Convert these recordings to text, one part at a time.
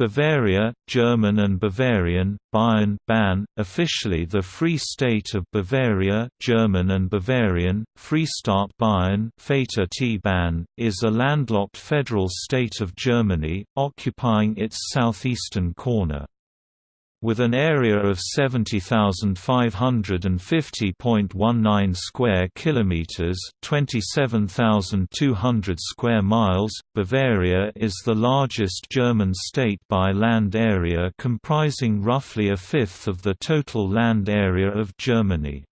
Bavaria, German and Bavarian, Bayern Ban, officially the Free State of Bavaria German and Bavarian, Freistaat Bayern Vater T Ban, is a landlocked federal state of Germany, occupying its southeastern corner. With an area of 70,550.19 square kilometers, 27,200 square miles, Bavaria is the largest German state by land area comprising roughly a fifth of the total land area of Germany.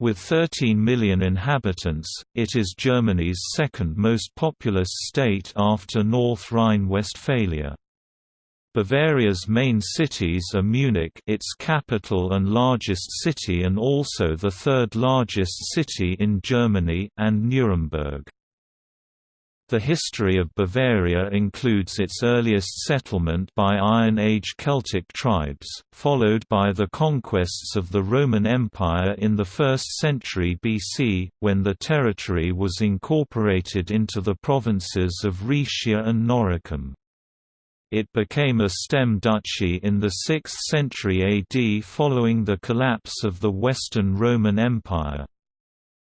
With 13 million inhabitants, it is Germany's second most populous state after North Rhine-Westphalia. Bavaria's main cities are Munich its capital and largest city and also the third largest city in Germany, and Nuremberg. The history of Bavaria includes its earliest settlement by Iron Age Celtic tribes, followed by the conquests of the Roman Empire in the 1st century BC, when the territory was incorporated into the provinces of Rhaetia and Noricum. It became a stem duchy in the 6th century AD following the collapse of the Western Roman Empire.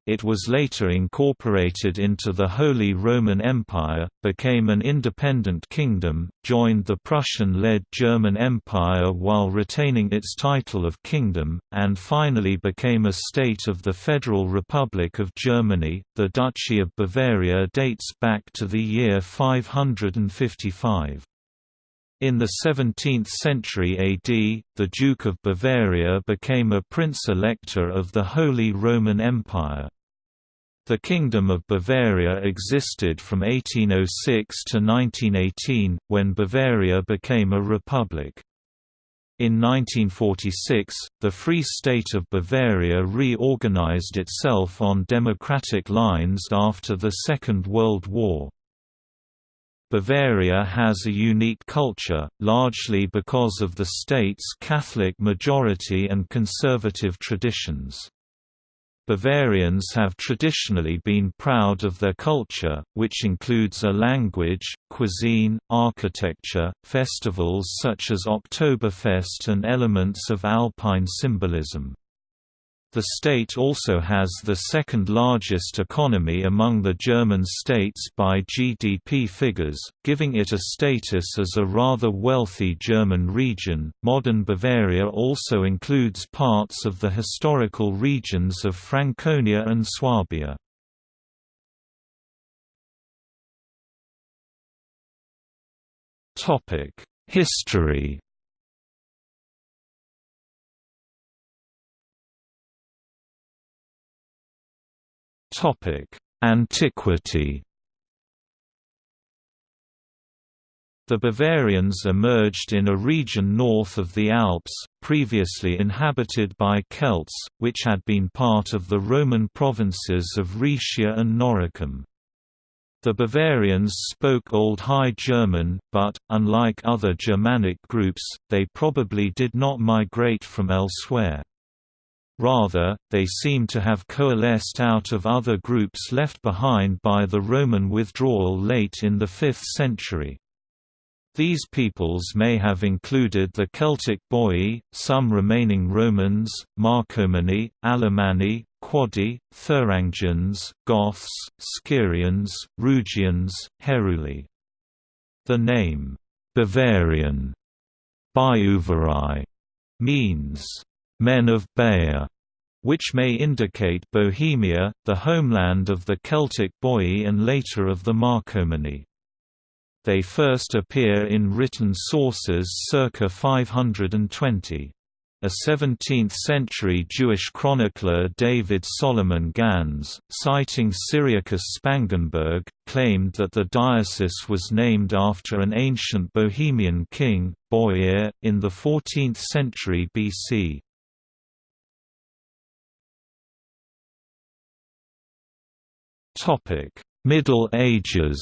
It was later incorporated into the Holy Roman Empire, became an independent kingdom, joined the Prussian-led German Empire while retaining its title of kingdom, and finally became a state of the Federal Republic of Germany. The Duchy of Bavaria dates back to the year 555. In the 17th century AD, the Duke of Bavaria became a prince-elector of the Holy Roman Empire. The Kingdom of Bavaria existed from 1806 to 1918, when Bavaria became a republic. In 1946, the Free State of Bavaria reorganized itself on democratic lines after the Second World War. Bavaria has a unique culture, largely because of the state's Catholic majority and conservative traditions. Bavarians have traditionally been proud of their culture, which includes a language, cuisine, architecture, festivals such as Oktoberfest and elements of alpine symbolism. The state also has the second largest economy among the German states by GDP figures, giving it a status as a rather wealthy German region. Modern Bavaria also includes parts of the historical regions of Franconia and Swabia. Topic: History Topic: Antiquity. The Bavarians emerged in a region north of the Alps, previously inhabited by Celts, which had been part of the Roman provinces of Rhaetia and Noricum. The Bavarians spoke Old High German, but, unlike other Germanic groups, they probably did not migrate from elsewhere. Rather, they seem to have coalesced out of other groups left behind by the Roman withdrawal late in the 5th century. These peoples may have included the Celtic Boii, some remaining Romans, Marcomanni, Alemanni, Quadi, Thuringians, Goths, Skirians, Rugians, Heruli. The name, Bavarian, Biuvarai, means men of Bayer, which may indicate Bohemia, the homeland of the Celtic Boii and later of the Marcomanni. They first appear in written sources circa 520. A 17th-century Jewish chronicler David Solomon Gans, citing Cyriacus Spangenberg, claimed that the diocese was named after an ancient Bohemian king, Boier, in the 14th century BC. Topic: Middle Ages.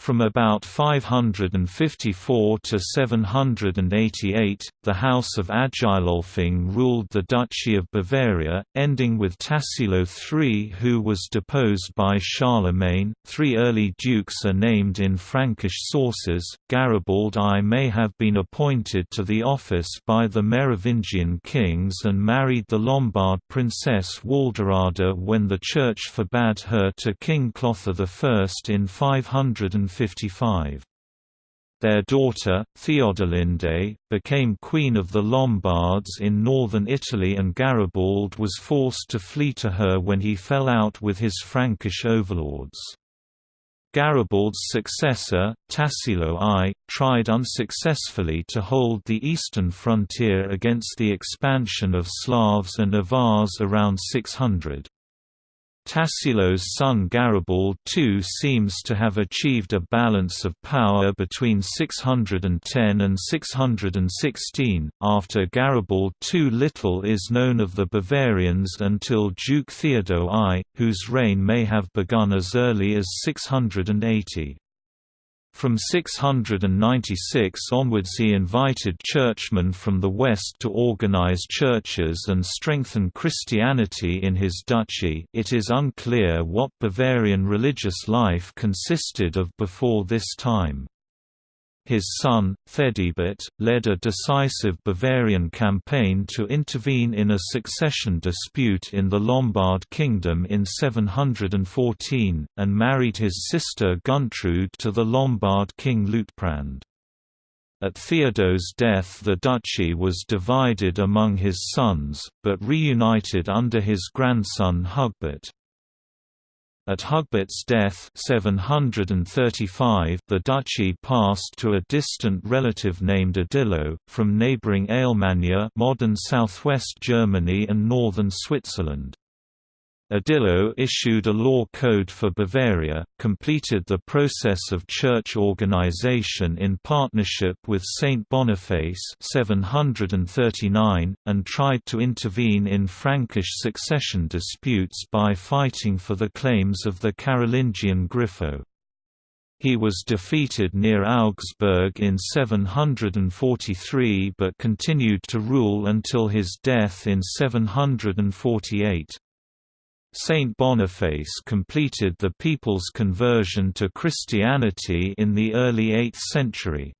From about 554 to 788, the House of Agilolfing ruled the Duchy of Bavaria, ending with Tassilo III who was deposed by Charlemagne. Three early dukes are named in Frankish sources. Garibald I may have been appointed to the office by the Merovingian kings and married the Lombard princess Walderada when the Church forbade her to King Clothar I in 500 755. Their daughter, Theodolinde, became Queen of the Lombards in northern Italy and Garibald was forced to flee to her when he fell out with his Frankish overlords. Garibald's successor, Tassilo I, tried unsuccessfully to hold the eastern frontier against the expansion of Slavs and Avars around 600. Tassilo's son Garibald II seems to have achieved a balance of power between 610 and 616. After Garibald II, little is known of the Bavarians until Duke Theodo I, whose reign may have begun as early as 680. From 696 onwards he invited churchmen from the west to organize churches and strengthen Christianity in his duchy it is unclear what Bavarian religious life consisted of before this time. His son, Theudebert, led a decisive Bavarian campaign to intervene in a succession dispute in the Lombard kingdom in 714, and married his sister Guntrude to the Lombard king Liutprand. At Theodo's death the duchy was divided among his sons, but reunited under his grandson Hugbert. At Hugbert's death 735, the duchy passed to a distant relative named Adilo, from neighbouring Alemannia modern southwest Germany and northern Switzerland. Adilo issued a law code for Bavaria, completed the process of church organization in partnership with Saint Boniface 739, and tried to intervene in Frankish succession disputes by fighting for the claims of the Carolingian Grifo. He was defeated near Augsburg in 743 but continued to rule until his death in 748. Saint Boniface completed the people's conversion to Christianity in the early 8th century.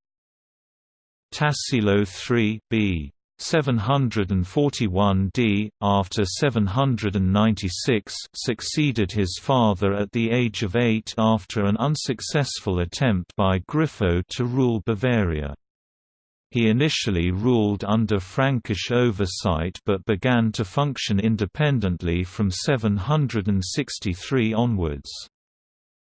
Tassilo III b. 741 d. after 796 succeeded his father at the age of eight after an unsuccessful attempt by Grifo to rule Bavaria. He initially ruled under Frankish oversight but began to function independently from 763 onwards.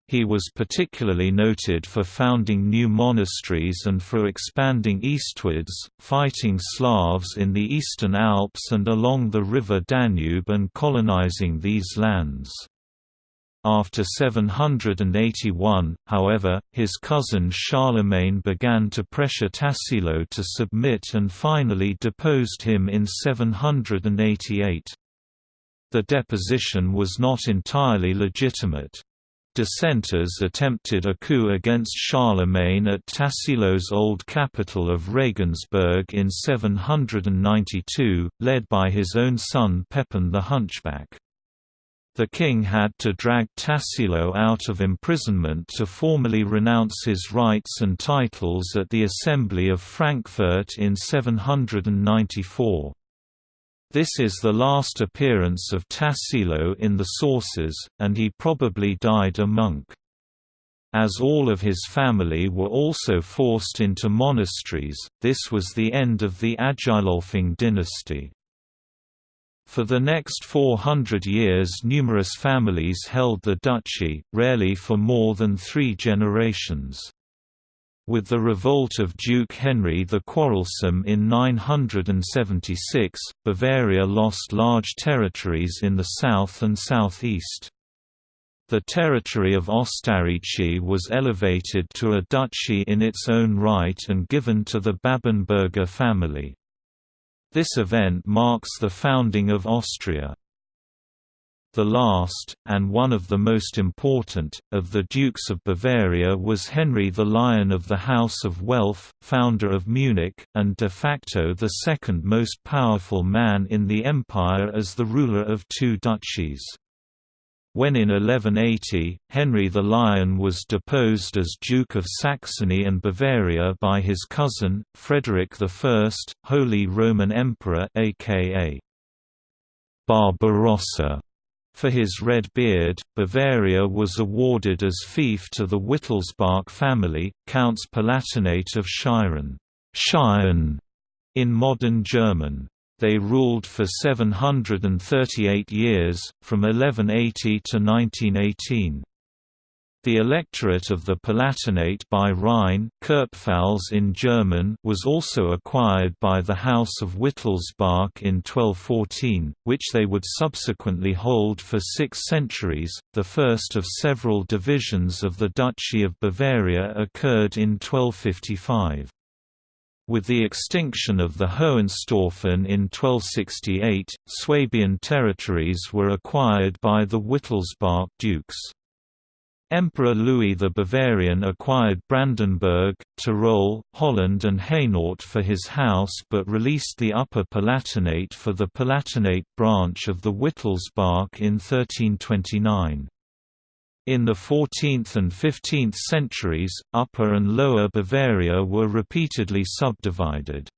He was particularly noted for founding new monasteries and for expanding eastwards, fighting Slavs in the eastern Alps and along the river Danube and colonizing these lands. After 781, however, his cousin Charlemagne began to pressure Tassilo to submit and finally deposed him in 788. The deposition was not entirely legitimate. Dissenters attempted a coup against Charlemagne at Tassilo's old capital of Regensburg in 792, led by his own son Pepin the Hunchback. The king had to drag Tassilo out of imprisonment to formally renounce his rights and titles at the Assembly of Frankfurt in 794. This is the last appearance of Tassilo in the sources, and he probably died a monk. As all of his family were also forced into monasteries, this was the end of the Agilolfing dynasty. For the next 400 years numerous families held the duchy, rarely for more than three generations. With the revolt of Duke Henry the Quarrelsome in 976, Bavaria lost large territories in the south and southeast. The territory of Ostarichi was elevated to a duchy in its own right and given to the Babenberger family. This event marks the founding of Austria. The last, and one of the most important, of the Dukes of Bavaria was Henry the Lion of the House of Welf, founder of Munich, and de facto the second most powerful man in the empire as the ruler of two duchies. When in 1180, Henry the Lion was deposed as Duke of Saxony and Bavaria by his cousin, Frederick I, Holy Roman Emperor aka Barbarossa. For his red beard, Bavaria was awarded as fief to the Wittelsbach family, Counts Palatinate of Scheyern in modern German. They ruled for 738 years, from 1180 to 1918. The electorate of the Palatinate by Rhine in German was also acquired by the House of Wittelsbach in 1214, which they would subsequently hold for six centuries. The first of several divisions of the Duchy of Bavaria occurred in 1255. With the extinction of the Hohenstaufen in 1268, Swabian territories were acquired by the Wittelsbach dukes. Emperor Louis the Bavarian acquired Brandenburg, Tyrol, Holland and Hainaut for his house but released the Upper Palatinate for the Palatinate branch of the Wittelsbach in 1329. In the 14th and 15th centuries, Upper and Lower Bavaria were repeatedly subdivided.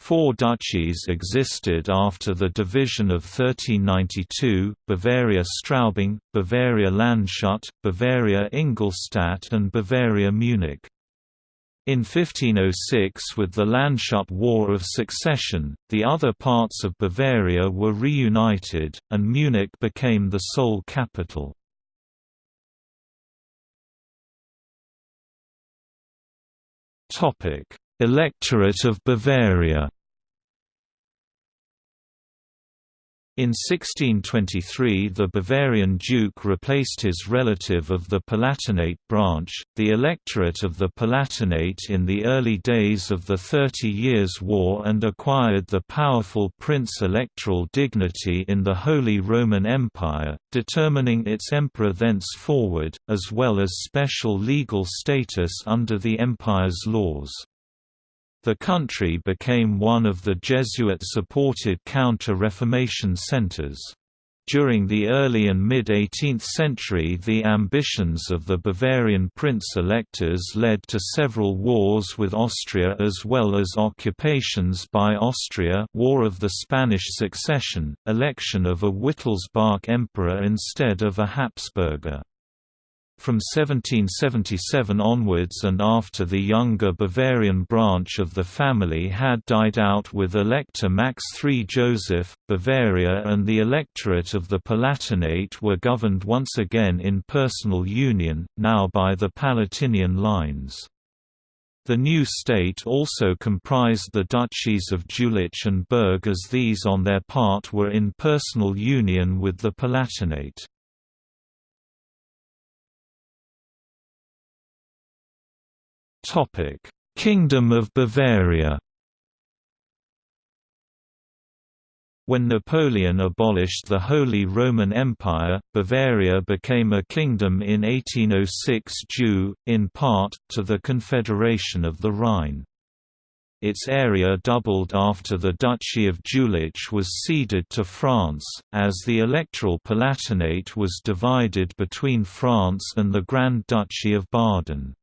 Four duchies existed after the division of 1392, Bavaria Straubing, Bavaria Landshut, Bavaria Ingolstadt and Bavaria Munich. In 1506 with the Landshut War of Succession, the other parts of Bavaria were reunited, and Munich became the sole capital. Electorate of Bavaria In 1623 the Bavarian duke replaced his relative of the Palatinate branch, the electorate of the Palatinate in the early days of the Thirty Years' War and acquired the powerful prince-electoral dignity in the Holy Roman Empire, determining its emperor thenceforward, as well as special legal status under the empire's laws. The country became one of the Jesuit-supported counter-Reformation centers. During the early and mid-18th century the ambitions of the Bavarian prince-electors led to several wars with Austria as well as occupations by Austria War of the Spanish Succession, election of a Wittelsbach emperor instead of a Habsburger. From 1777 onwards and after the younger Bavarian branch of the family had died out with Elector Max III Joseph, Bavaria and the electorate of the Palatinate were governed once again in personal union, now by the Palatinian lines. The new state also comprised the duchies of Jülich and Berg as these on their part were in personal union with the Palatinate. Kingdom of Bavaria. When Napoleon abolished the Holy Roman Empire, Bavaria became a kingdom in 1806 due, in part, to the Confederation of the Rhine. Its area doubled after the Duchy of Jülich was ceded to France, as the electoral Palatinate was divided between France and the Grand Duchy of Baden.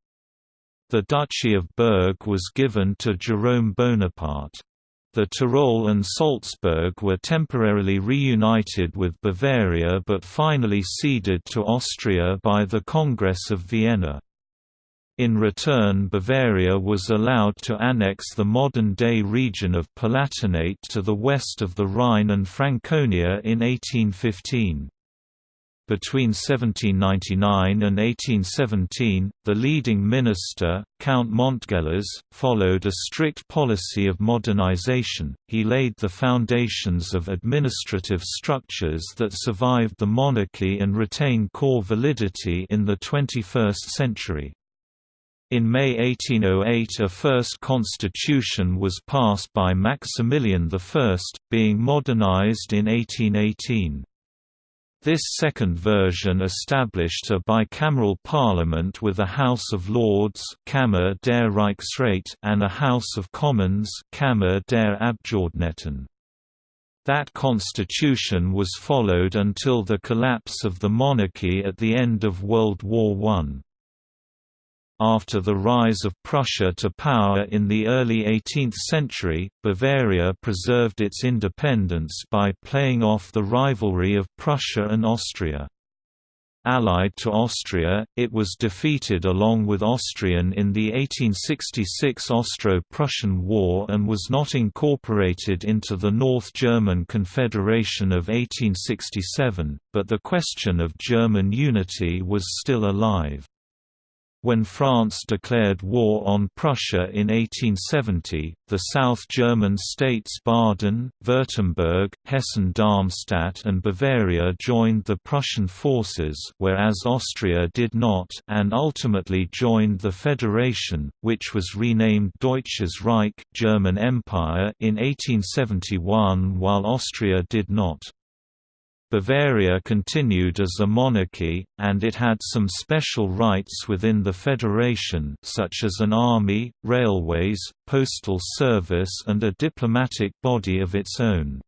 The Duchy of Berg was given to Jerome Bonaparte. The Tyrol and Salzburg were temporarily reunited with Bavaria but finally ceded to Austria by the Congress of Vienna. In return Bavaria was allowed to annex the modern-day region of Palatinate to the west of the Rhine and Franconia in 1815. Between 1799 and 1817, the leading minister, Count Montgelas, followed a strict policy of modernization. He laid the foundations of administrative structures that survived the monarchy and retain core validity in the 21st century. In May 1808 a first constitution was passed by Maximilian I, being modernized in 1818. This second version established a bicameral parliament with a House of Lords Kammer der Reichsrat and a House of Commons Kammer der Abgeordneten. That constitution was followed until the collapse of the monarchy at the end of World War I. After the rise of Prussia to power in the early 18th century, Bavaria preserved its independence by playing off the rivalry of Prussia and Austria. Allied to Austria, it was defeated along with Austrian in the 1866 Austro-Prussian War and was not incorporated into the North German Confederation of 1867, but the question of German unity was still alive. When France declared war on Prussia in 1870, the South German states Baden, Württemberg, Hessen-Darmstadt and Bavaria joined the Prussian forces whereas Austria did not and ultimately joined the Federation, which was renamed Deutsches Reich German Empire in 1871 while Austria did not. Bavaria continued as a monarchy, and it had some special rights within the federation such as an army, railways, postal service and a diplomatic body of its own.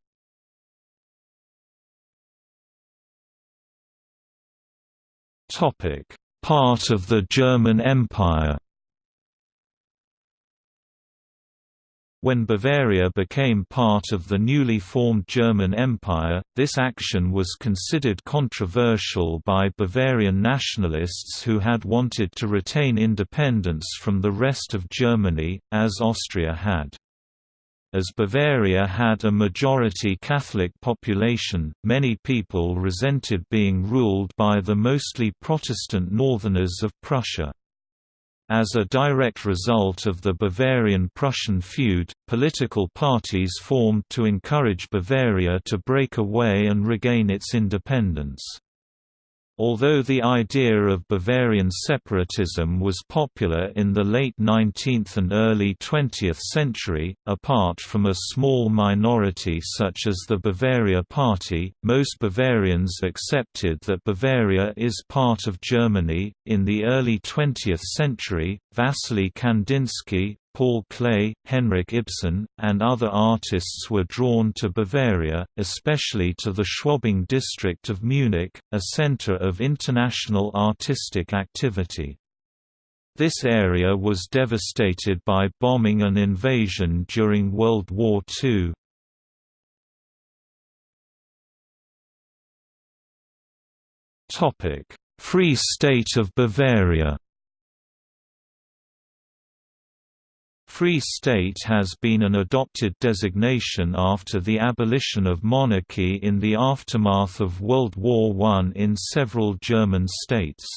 Part of the German Empire When Bavaria became part of the newly formed German Empire, this action was considered controversial by Bavarian nationalists who had wanted to retain independence from the rest of Germany, as Austria had. As Bavaria had a majority Catholic population, many people resented being ruled by the mostly Protestant northerners of Prussia. As a direct result of the Bavarian-Prussian feud, political parties formed to encourage Bavaria to break away and regain its independence. Although the idea of Bavarian separatism was popular in the late 19th and early 20th century, apart from a small minority such as the Bavaria Party, most Bavarians accepted that Bavaria is part of Germany. In the early 20th century, Wassily Kandinsky, Paul Klee, Henrik Ibsen, and other artists were drawn to Bavaria, especially to the Schwabing district of Munich, a center of international artistic activity. This area was devastated by bombing and invasion during World War II. Free State of Bavaria Free State has been an adopted designation after the abolition of monarchy in the aftermath of World War I in several German states.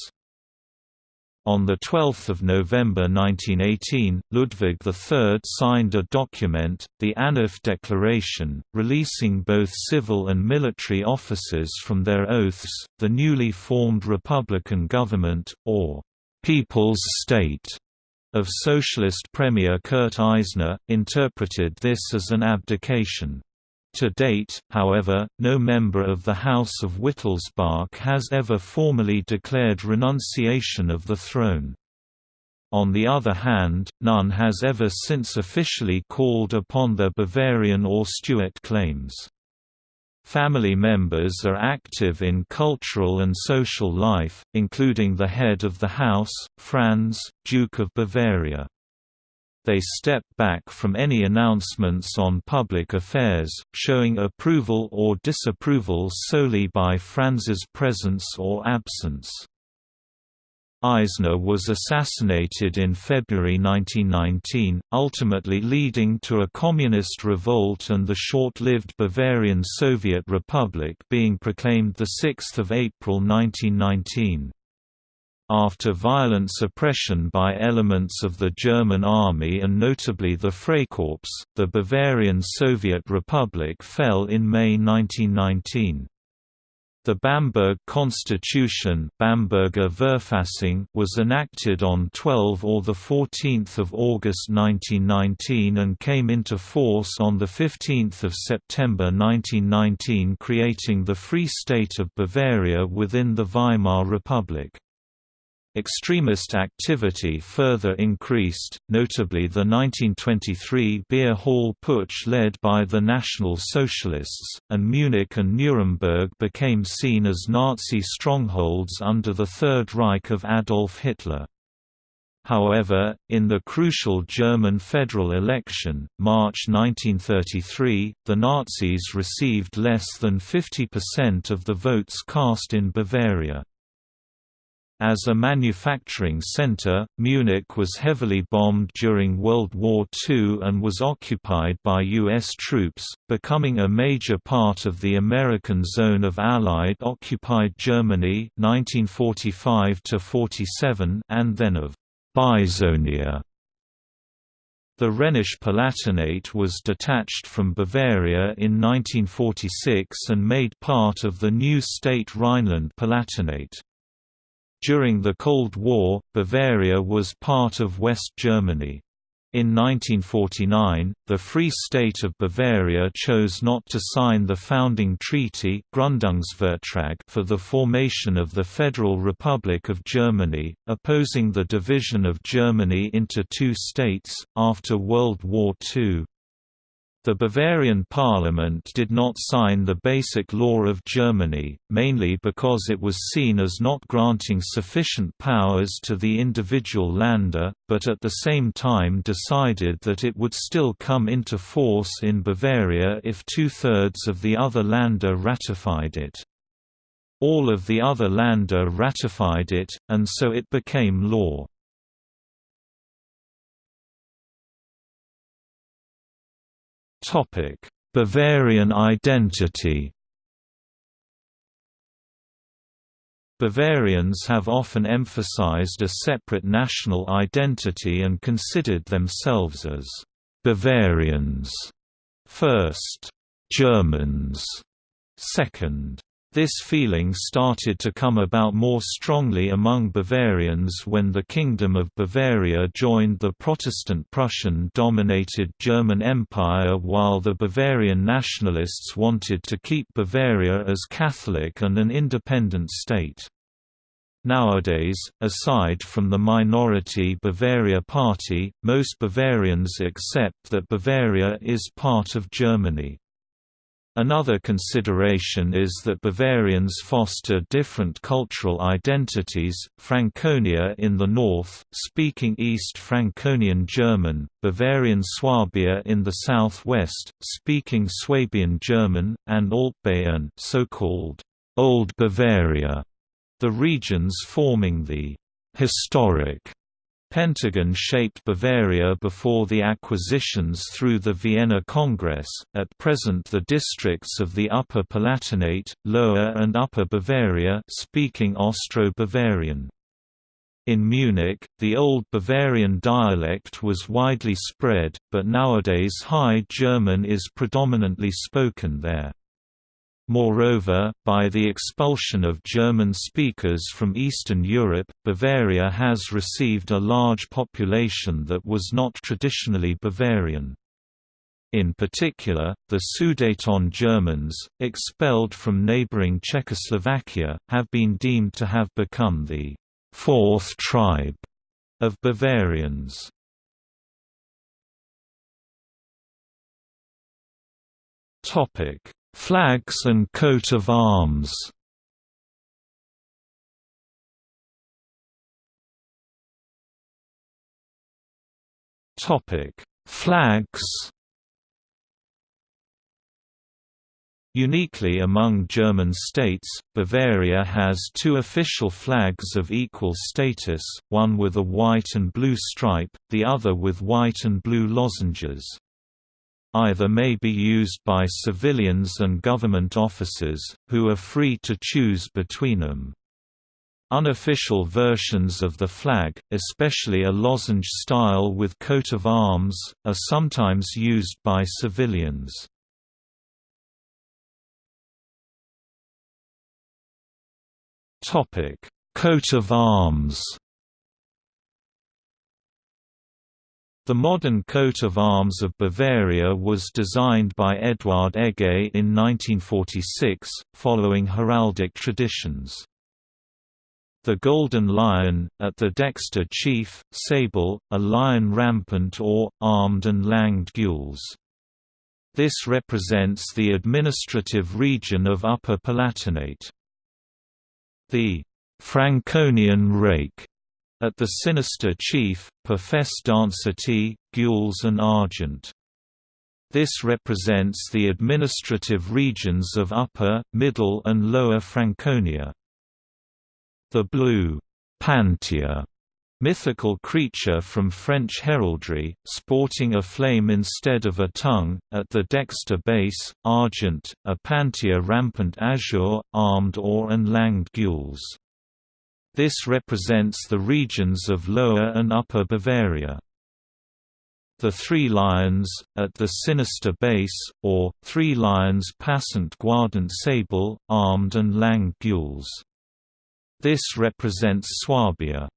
On 12 November 1918, Ludwig III signed a document, the Anif Declaration, releasing both civil and military officers from their oaths, the newly formed Republican government, or «People's State» of Socialist Premier Kurt Eisner, interpreted this as an abdication. To date, however, no member of the House of Wittelsbach has ever formally declared renunciation of the throne. On the other hand, none has ever since officially called upon their Bavarian or Stuart claims. Family members are active in cultural and social life, including the head of the house, Franz, Duke of Bavaria. They step back from any announcements on public affairs, showing approval or disapproval solely by Franz's presence or absence. Eisner was assassinated in February 1919, ultimately leading to a communist revolt and the short-lived Bavarian Soviet Republic being proclaimed 6 April 1919. After violent suppression by elements of the German army and notably the Freikorps, the Bavarian Soviet Republic fell in May 1919. The Bamberg Constitution Bamberger Verfassung was enacted on 12 or 14 August 1919 and came into force on 15 September 1919 creating the Free State of Bavaria within the Weimar Republic. Extremist activity further increased, notably the 1923 Beer Hall Putsch led by the National Socialists, and Munich and Nuremberg became seen as Nazi strongholds under the Third Reich of Adolf Hitler. However, in the crucial German federal election, March 1933, the Nazis received less than 50% of the votes cast in Bavaria. As a manufacturing center, Munich was heavily bombed during World War II and was occupied by U.S. troops, becoming a major part of the American zone of Allied-occupied Germany 1945 and then of Bizonia. The Rhenish Palatinate was detached from Bavaria in 1946 and made part of the new state Rhineland-Palatinate. During the Cold War, Bavaria was part of West Germany. In 1949, the Free State of Bavaria chose not to sign the founding treaty Gründungsvertrag for the formation of the Federal Republic of Germany, opposing the division of Germany into two states, after World War II. The Bavarian parliament did not sign the Basic Law of Germany, mainly because it was seen as not granting sufficient powers to the individual Länder, but at the same time decided that it would still come into force in Bavaria if two-thirds of the other Länder ratified it. All of the other Länder ratified it, and so it became law. Bavarian identity. Bavarians have often emphasized a separate national identity and considered themselves as Bavarians first, Germans second, this feeling started to come about more strongly among Bavarians when the Kingdom of Bavaria joined the Protestant Prussian-dominated German Empire while the Bavarian nationalists wanted to keep Bavaria as Catholic and an independent state. Nowadays, aside from the minority Bavaria Party, most Bavarians accept that Bavaria is part of Germany. Another consideration is that Bavarians foster different cultural identities, Franconia in the north, speaking East Franconian German, Bavarian Swabia in the southwest, speaking Swabian German, and Altbayern so-called Old Bavaria, the regions forming the historic Pentagon-shaped Bavaria before the acquisitions through the Vienna Congress, at present the districts of the Upper Palatinate, Lower and Upper Bavaria speaking Austro-Bavarian. In Munich, the Old Bavarian dialect was widely spread, but nowadays High German is predominantly spoken there. Moreover, by the expulsion of German speakers from Eastern Europe, Bavaria has received a large population that was not traditionally Bavarian. In particular, the Sudeten Germans, expelled from neighboring Czechoslovakia, have been deemed to have become the fourth tribe of Bavarians. Topic Flags and coat of arms Topic: Flags. Uniquely among German states, Bavaria has two official flags of equal status, one with a white and blue stripe, the other with white and blue lozenges. Either may be used by civilians and government officers, who are free to choose between them. Unofficial versions of the flag, especially a lozenge style with coat of arms, are sometimes used by civilians. Coat of arms The modern coat of arms of Bavaria was designed by Eduard Egge in 1946, following heraldic traditions. The golden lion, at the dexter chief, sable, a lion rampant or, armed and langed gules. This represents the administrative region of Upper Palatinate. The Franconian rake at the sinister chief, Perfes Dansati, Gules and Argent. This represents the administrative regions of Upper, Middle and Lower Franconia. The blue Panther mythical creature from French heraldry, sporting a flame instead of a tongue, at the dexter base, argent, a panther rampant azure, armed or and langed gules. This represents the regions of Lower and Upper Bavaria. The Three Lions, at the sinister base, or, Three Lions passant guardant sable, armed and lang gules. This represents Swabia.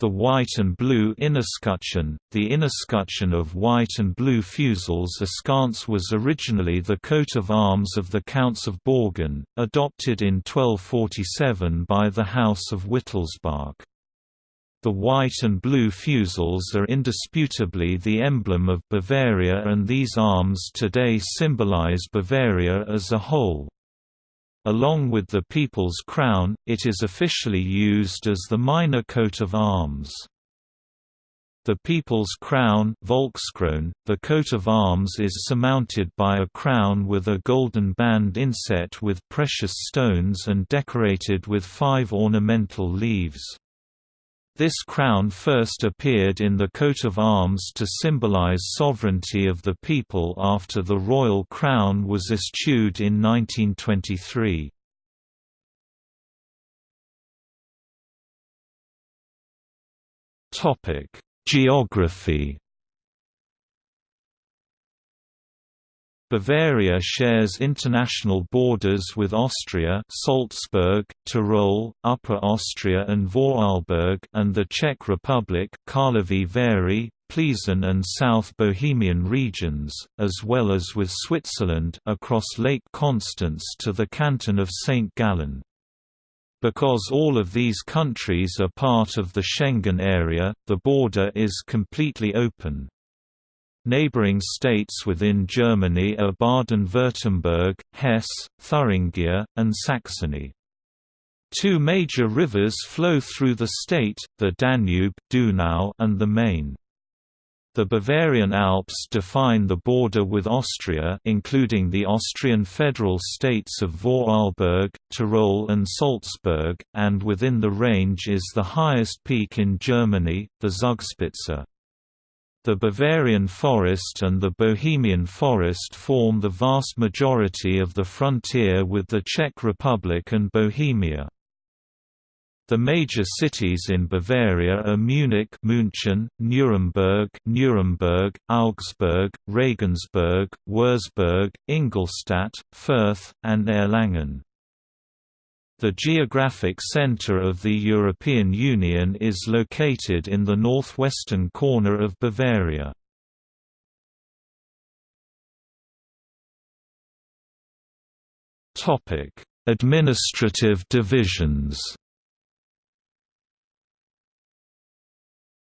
The white and blue inescutcheon, the inescutcheon of white and blue fusils askance was originally the coat of arms of the Counts of Bogen, adopted in 1247 by the House of Wittelsbach. The white and blue fusils are indisputably the emblem of Bavaria and these arms today symbolize Bavaria as a whole. Along with the People's Crown, it is officially used as the minor coat of arms. The People's Crown Volkskron, the coat of arms is surmounted by a crown with a golden band inset with precious stones and decorated with five ornamental leaves. This crown first appeared in the coat of arms to symbolize sovereignty of the people after the royal crown was eschewed in 1923. Geography Bavaria shares international borders with Austria Salzburg, Tyrol, Upper Austria and Vorarlberg and the Czech Republic Karlovy Vary, Plzeň and South Bohemian regions, as well as with Switzerland across Lake Constance to the canton of St. Gallen. Because all of these countries are part of the Schengen area, the border is completely open. Neighboring states within Germany are Baden-Württemberg, Hesse, Thuringia, and Saxony. Two major rivers flow through the state, the Danube Donau and the Main. The Bavarian Alps define the border with Austria including the Austrian federal states of Vorarlberg, Tyrol and Salzburg, and within the range is the highest peak in Germany, the Zugspitze. The Bavarian forest and the Bohemian forest form the vast majority of the frontier with the Czech Republic and Bohemia. The major cities in Bavaria are Munich München, Nuremberg Nuremberg, Augsburg, Regensburg, Würzburg, Ingolstadt, Fürth, and Erlangen. The geographic center of the European Union is located in the northwestern corner of Bavaria. Topic: Administrative divisions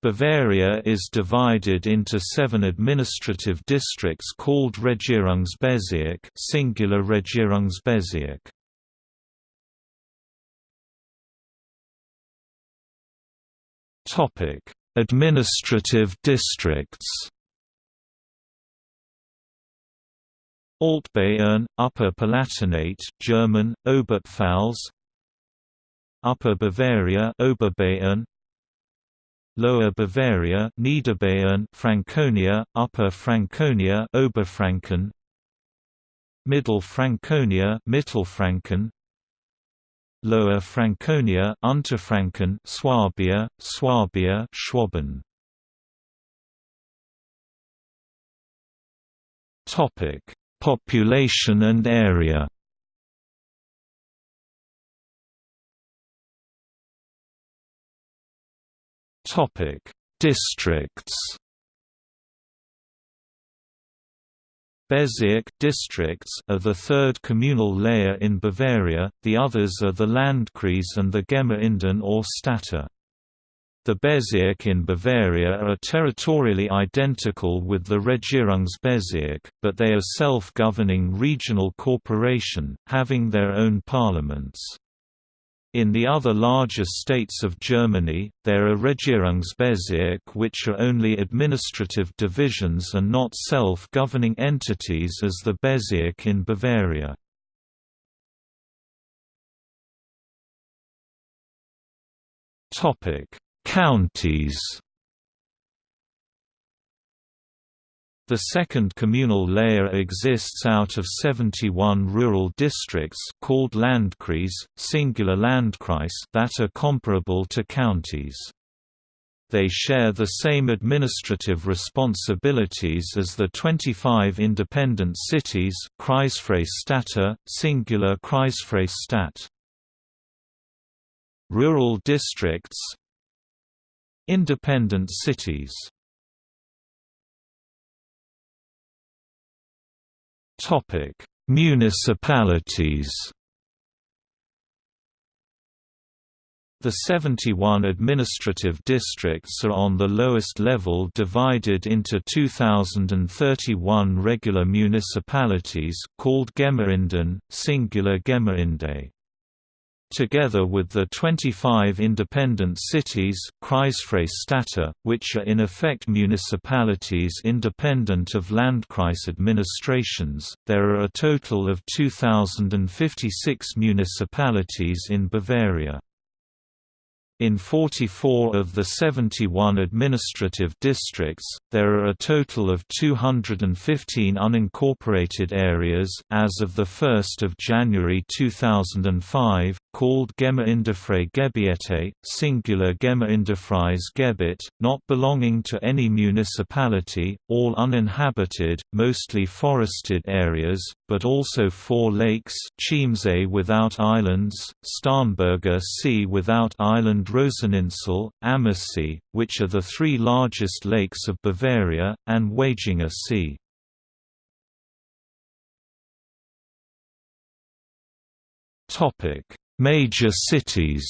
Bavaria is divided into seven administrative districts called Regierungsbezirk singular Regierungsbezirk. Administrative districts. Altbayern, Upper Palatinate, German, Oberpfalz. Upper Bavaria, Oberbayern. Lower Bavaria, Niederbayern, Franconia, Upper Franconia, Oberfranken. Middle Franconia, Mittelfranken. Lower Franconia, Unterfranken, Swabia, Swabia, Schwaben. Topic: Population and area. Topic: Districts. Bezirk districts are the third communal layer in Bavaria, the others are the Landkreis and the Gemeinden or Städte. The Bezirk in Bavaria are territorially identical with the Regierungsbezirk, but they are self-governing regional corporation, having their own parliaments. In the other larger states of Germany, there are Regierungsbezirk which are only administrative divisions and not self-governing entities as the Bezirk in Bavaria. Counties The second communal layer exists out of 71 rural districts called Landkreis, singular Landkreis that are comparable to counties. They share the same administrative responsibilities as the 25 independent cities Kreisfreistädte, singular Kreisfreistadt. Rural districts Independent cities Municipalities. The 71 administrative districts are on the lowest level divided into 2031 regular municipalities called Gemeinden, singular Gemeinde together with the 25 independent cities which are in effect municipalities independent of Landkreis administrations, there are a total of 2,056 municipalities in Bavaria. In 44 of the 71 administrative districts, there are a total of 215 unincorporated areas as of the 1st of January 2005, called Gemeindegebiete, singular Gemeindekreis Gebiet, not belonging to any municipality, all uninhabited, mostly forested areas, but also four lakes Chiemsee without islands, Starnberger See without island Roseninsel, Ammersee, which are the three largest lakes of Bavaria, and Waginger See. Major cities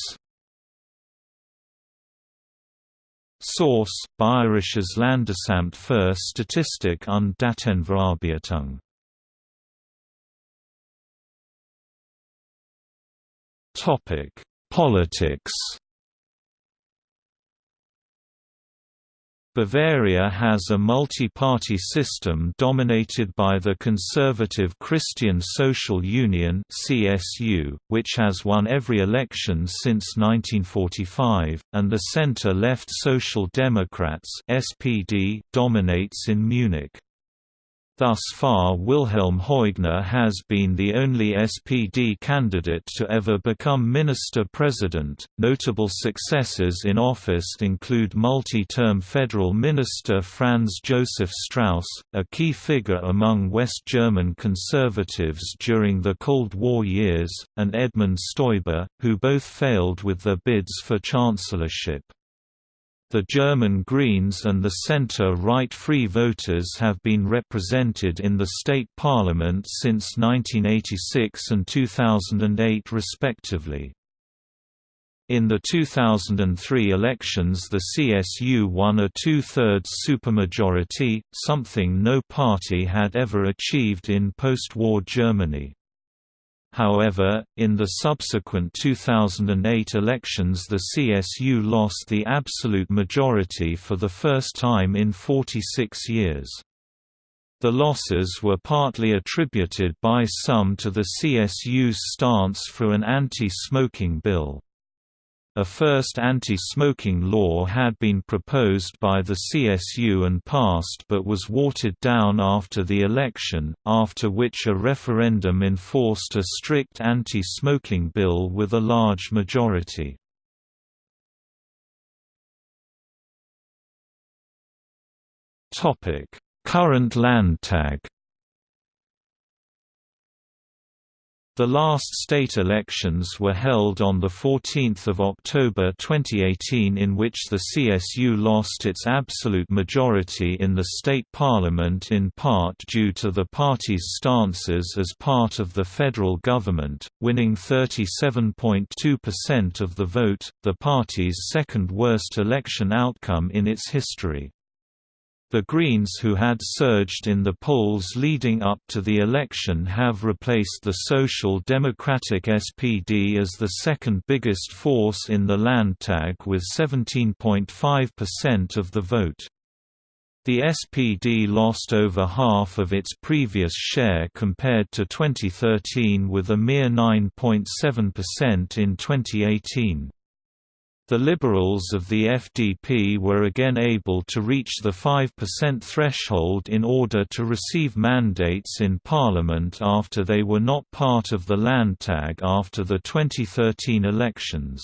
Source: Bayerisches Landesamt für Statistik und Datenverarbeitung Topic: Politics. Bavaria has a multi-party system dominated by the conservative Christian Social Union (CSU), which has won every election since 1945, and the center-left Social Democrats (SPD) dominates in Munich. Thus far Wilhelm Hoegner has been the only SPD candidate to ever become minister-president. Notable successors in office include multi-term federal minister Franz Josef Strauss, a key figure among West German conservatives during the Cold War years, and Edmund Stoiber, who both failed with their bids for chancellorship. The German Greens and the centre-right Free Voters have been represented in the state parliament since 1986 and 2008 respectively. In the 2003 elections the CSU won a two-thirds supermajority, something no party had ever achieved in post-war Germany. However, in the subsequent 2008 elections the CSU lost the absolute majority for the first time in 46 years. The losses were partly attributed by some to the CSU's stance for an anti-smoking bill. A first anti-smoking law had been proposed by the CSU and passed but was watered down after the election, after which a referendum enforced a strict anti-smoking bill with a large majority. Current Landtag The last state elections were held on 14 October 2018 in which the CSU lost its absolute majority in the state parliament in part due to the party's stances as part of the federal government, winning 37.2% of the vote, the party's second worst election outcome in its history. The Greens who had surged in the polls leading up to the election have replaced the Social Democratic SPD as the second biggest force in the Landtag with 17.5% of the vote. The SPD lost over half of its previous share compared to 2013 with a mere 9.7% in 2018. The Liberals of the FDP were again able to reach the 5% threshold in order to receive mandates in Parliament after they were not part of the Landtag after the 2013 elections.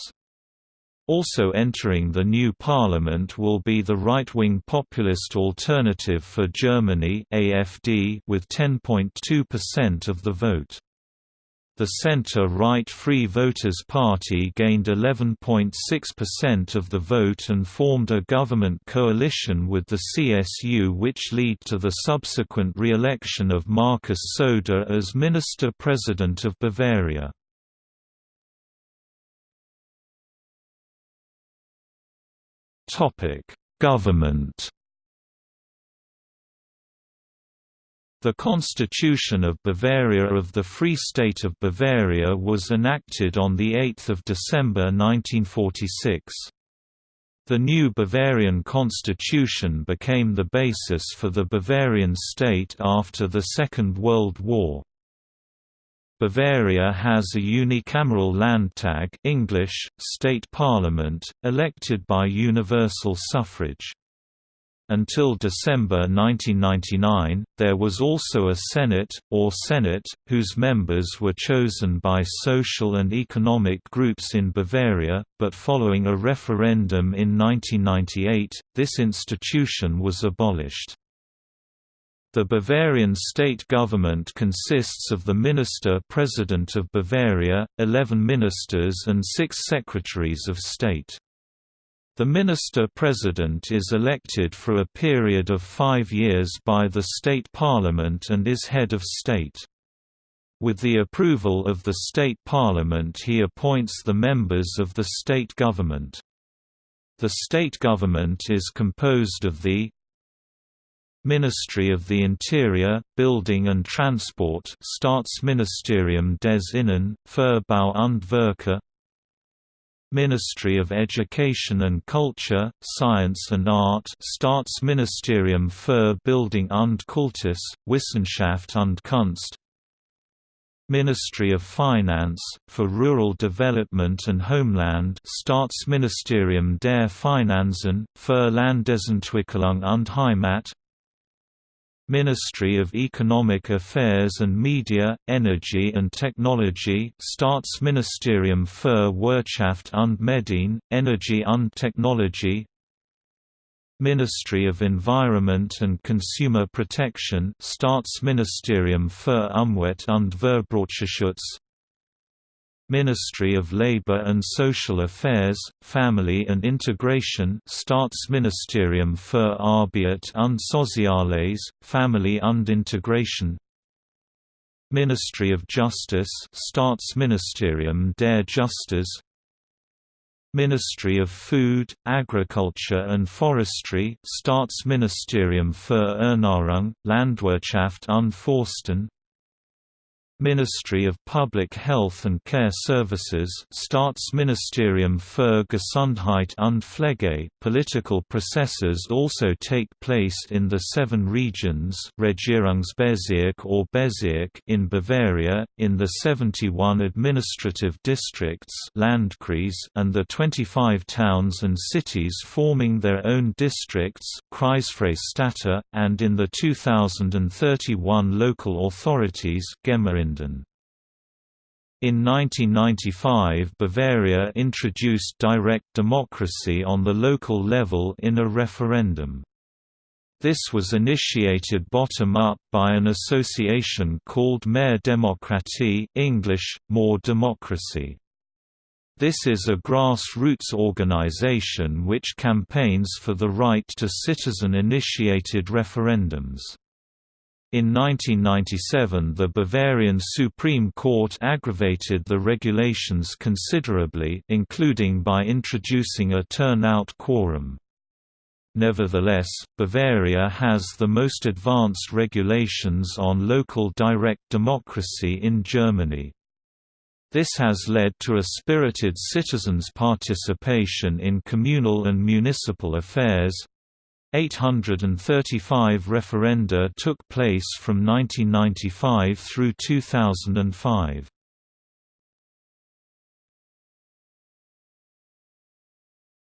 Also entering the new parliament will be the right-wing populist Alternative for Germany AFD with 10.2% of the vote. The center-right Free Voters Party gained 11.6% of the vote and formed a government coalition with the CSU which led to the subsequent re-election of Markus Söder as Minister-President of Bavaria. Government The Constitution of Bavaria of the Free State of Bavaria was enacted on 8 December 1946. The new Bavarian constitution became the basis for the Bavarian state after the Second World War. Bavaria has a unicameral Landtag English, state parliament, elected by universal suffrage. Until December 1999, there was also a Senate, or Senate, whose members were chosen by social and economic groups in Bavaria, but following a referendum in 1998, this institution was abolished. The Bavarian state government consists of the Minister-President of Bavaria, 11 ministers and six secretaries of state. The Minister-President is elected for a period of five years by the state parliament and is head of state. With the approval of the state parliament he appoints the members of the state government. The state government is composed of the Ministry of the Interior, Building and Transport Staatsministerium des Innen, und Verkehr Ministry of Education and Culture, Science and Art Staatsministerium für Bildung und Kultus, Wissenschaft und Kunst. Ministry of Finance, for Rural Development and Homeland Staatsministerium der Finanzen, für Landesentwicklung und Heimat Ministry of Economic Affairs and Media, Energy and Technology Staatsministerium für Wirtschaft und Medien, Energy und Technology. Ministry of Environment and Consumer Protection Staatsministerium für Umwelt und Verbraucherschutz Ministry of Labour and Social Affairs, Family and Integration Staatsministerium für Arbeit und Soziales, Family und Integration. Ministry of Justice Staatsministerium der Justiz Ministry of Food, Agriculture and Forestry Staatsministerium für Ernährung, Landwirtschaft und Forsten Ministry of Public Health and Care Services Staatsministerium für Gesundheit und Pflege. Political processes also take place in the seven regions Regierungsbezirk or Bezirk in Bavaria, in the 71 administrative districts Landkreis and the 25 towns and cities forming their own districts Kreisfreistädte, and in the 2031 local authorities In 1995 Bavaria introduced direct democracy on the local level in a referendum. This was initiated bottom-up by an association called Mehr Demokratie English, More Democracy. This is a grassroots organization which campaigns for the right to citizen-initiated referendums. In 1997 the Bavarian Supreme Court aggravated the regulations considerably including by introducing a turnout quorum. Nevertheless, Bavaria has the most advanced regulations on local direct democracy in Germany. This has led to a spirited citizens' participation in communal and municipal affairs. 835 referenda took place from 1995 through 2005.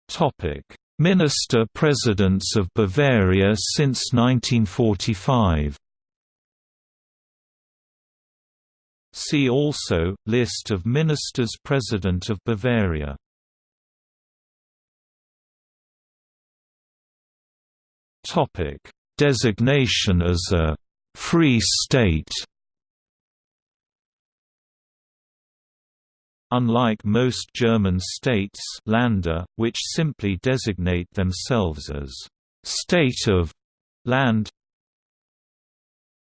Topic: Minister Presidents of Bavaria since 1945. See also, List of Ministers President of Bavaria Designation as a «free state» Unlike most German states Länder, which simply designate themselves as «state of» land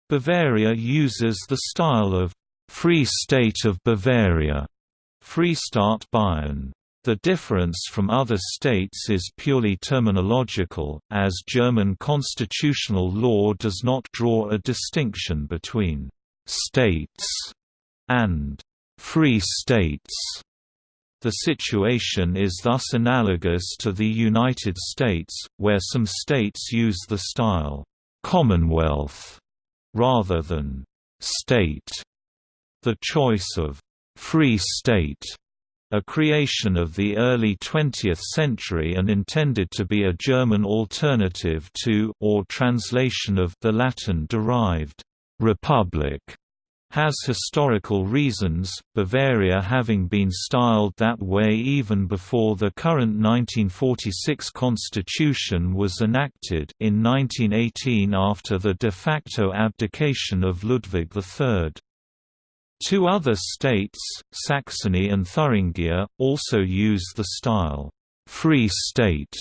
Bavaria uses the style of Free State of Bavaria, Freistaat Bayern. The difference from other states is purely terminological, as German constitutional law does not draw a distinction between «states» and «free states». The situation is thus analogous to the United States, where some states use the style «Commonwealth» rather than «state». The choice of «free state» a creation of the early 20th century and intended to be a German alternative to or translation of the Latin-derived «republic», has historical reasons, Bavaria having been styled that way even before the current 1946 constitution was enacted in 1918 after the de facto abdication of Ludwig III. Two other states, Saxony and Thuringia, also use the style, «free state».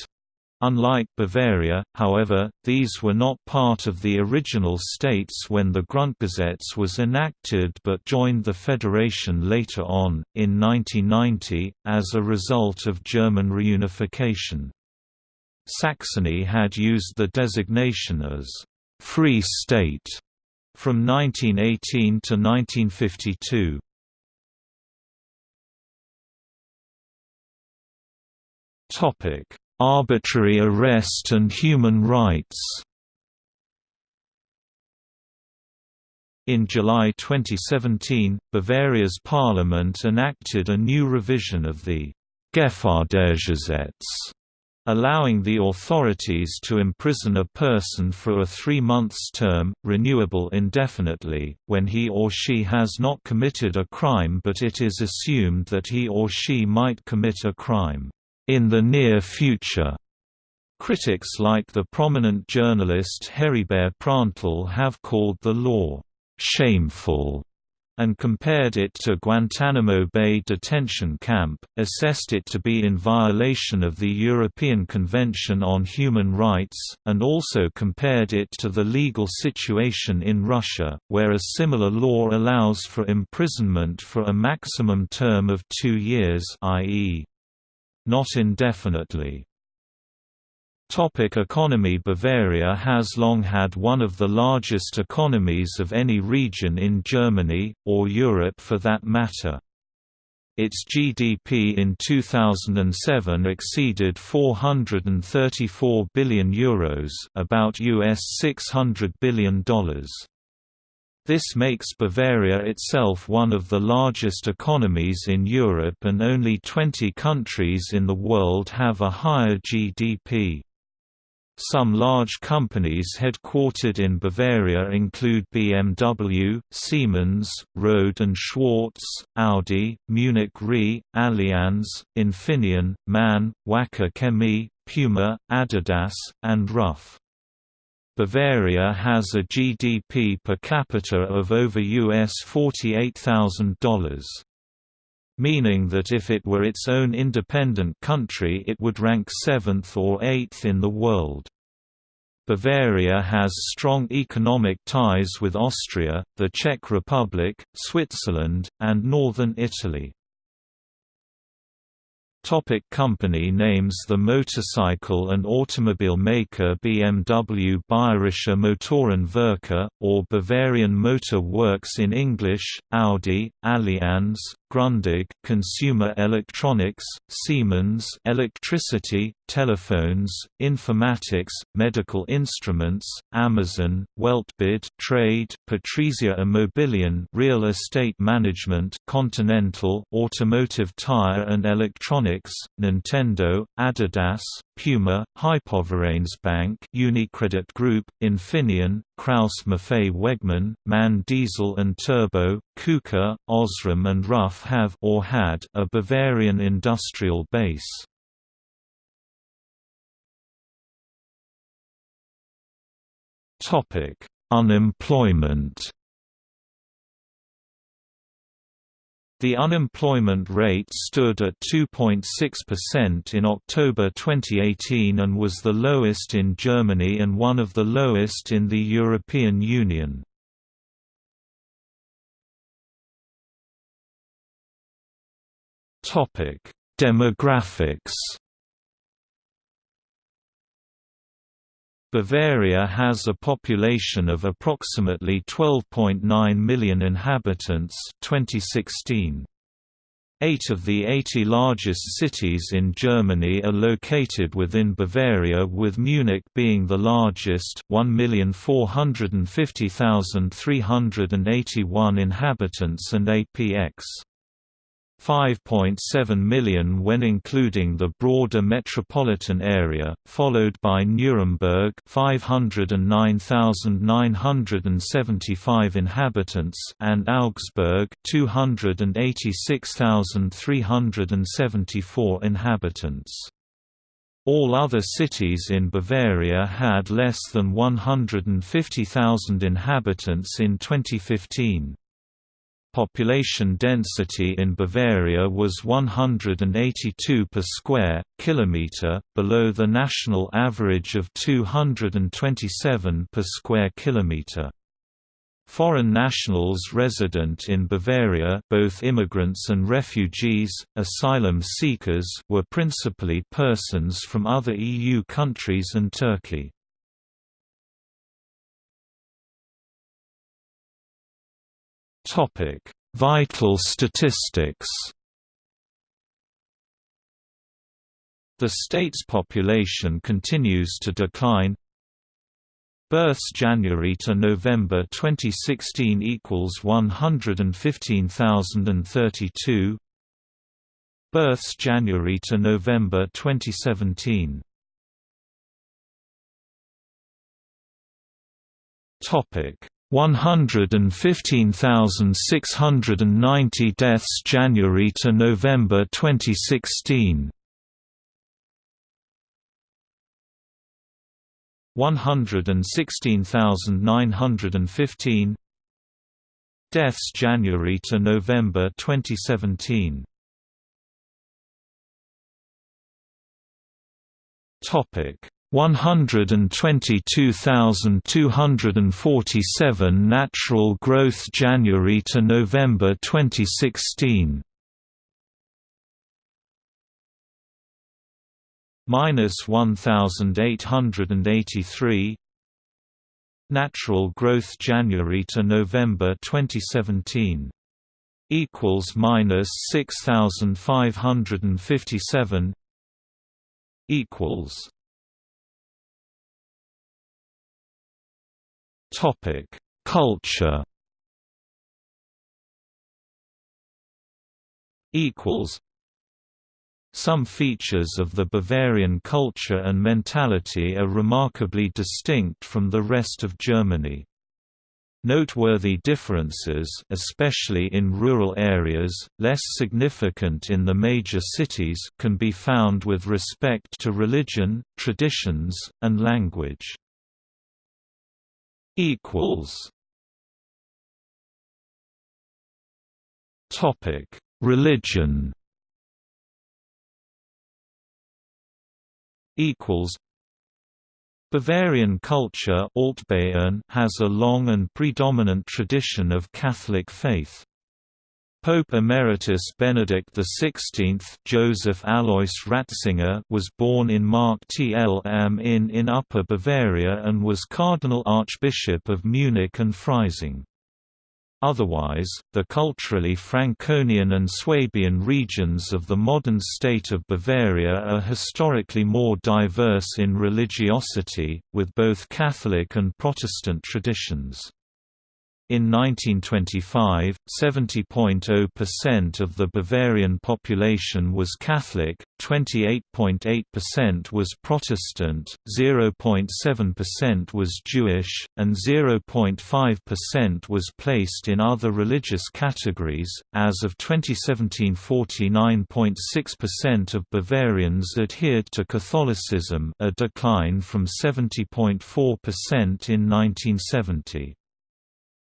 Unlike Bavaria, however, these were not part of the original states when the Grundgesetz was enacted but joined the federation later on, in 1990, as a result of German reunification. Saxony had used the designation as «free state» from 1918 to 1952. Topic: Arbitrary arrest and human rights. In July 2017, Bavaria's parliament enacted a new revision of the Gefährdergesetz allowing the authorities to imprison a person for a three months term, renewable indefinitely, when he or she has not committed a crime but it is assumed that he or she might commit a crime in the near future. Critics like the prominent journalist Heribert Prantl have called the law shameful and compared it to Guantanamo Bay detention camp, assessed it to be in violation of the European Convention on Human Rights, and also compared it to the legal situation in Russia, where a similar law allows for imprisonment for a maximum term of two years i.e. not indefinitely. Topic economy Bavaria has long had one of the largest economies of any region in Germany, or Europe for that matter. Its GDP in 2007 exceeded 434 billion euros, about US 600 billion dollars. This makes Bavaria itself one of the largest economies in Europe and only 20 countries in the world have a higher GDP. Some large companies headquartered in Bavaria include BMW, Siemens, Rohde & Schwarz, Audi, Munich Re, Allianz, Infineon, MAN, Wacker Chemie, Puma, Adidas, and Ruff. Bavaria has a GDP per capita of over US $48,000. Meaning that if it were its own independent country it would rank 7th or 8th in the world. Bavaria has strong economic ties with Austria, the Czech Republic, Switzerland, and northern Italy. Topic company names The motorcycle and automobile maker BMW Bayerische Motorenwerke, or Bavarian Motor Works in English, Audi, Allianz, Grundig Consumer Electronics, Siemens Electricity, Telephones, Informatics, Medical Instruments, Amazon, Weltbild Trade, Patrizia Immobilien Real Estate Management Continental Automotive Tire and Electronics, Nintendo, Adidas, Puma, Hypovereinsbank Unicredit Group, Infineon, Krauss Maffei Wegmann, MAN Diesel and Turbo, KUKA, Osram and Ruff have or had a Bavarian industrial base. Topic: Unemployment. The unemployment rate stood at 2.6% in October 2018 and was the lowest in Germany and one of the lowest in the European Union. Demographics. Bavaria has a population of approximately 12.9 million inhabitants 2016. Eight of the 80 largest cities in Germany are located within Bavaria with Munich being the largest 1,450,381 inhabitants and APX. 5.7 million when including the broader metropolitan area, followed by Nuremberg 509,975 inhabitants and Augsburg 286,374 inhabitants. All other cities in Bavaria had less than 150,000 inhabitants in 2015. Population density in Bavaria was 182 per square kilometer, below the national average of 227 per square kilometer. Foreign nationals resident in Bavaria both immigrants and refugees, asylum seekers were principally persons from other EU countries and Turkey. Vital statistics. The state's population continues to decline. Births January to November 2016 equals 115,032. Births January to November 2017. Topic 115,690 deaths January to November 2016 116,915 Deaths January to November 2017 Topic 122,247 natural growth January to November 2016 minus 1883 natural growth January to November 2017 equals minus 6557 equals Topic: Culture. Equals. Some features of the Bavarian culture and mentality are remarkably distinct from the rest of Germany. Noteworthy differences especially in rural areas, less significant in the major cities can be found with respect to religion, traditions, and language. Equals Topic: Religion. Equals. Bavarian culture has a long and predominant tradition of Catholic faith. Pope Emeritus Benedict XVI Joseph Alois Ratzinger was born in Marktl am Inn in Upper Bavaria and was Cardinal Archbishop of Munich and Freising. Otherwise, the culturally Franconian and Swabian regions of the modern state of Bavaria are historically more diverse in religiosity, with both Catholic and Protestant traditions. In 1925, 70.0% of the Bavarian population was Catholic, 28.8% was Protestant, 0.7% was Jewish, and 0.5% was placed in other religious categories. As of 2017, 49.6% of Bavarians adhered to Catholicism, a decline from 70.4% in 1970.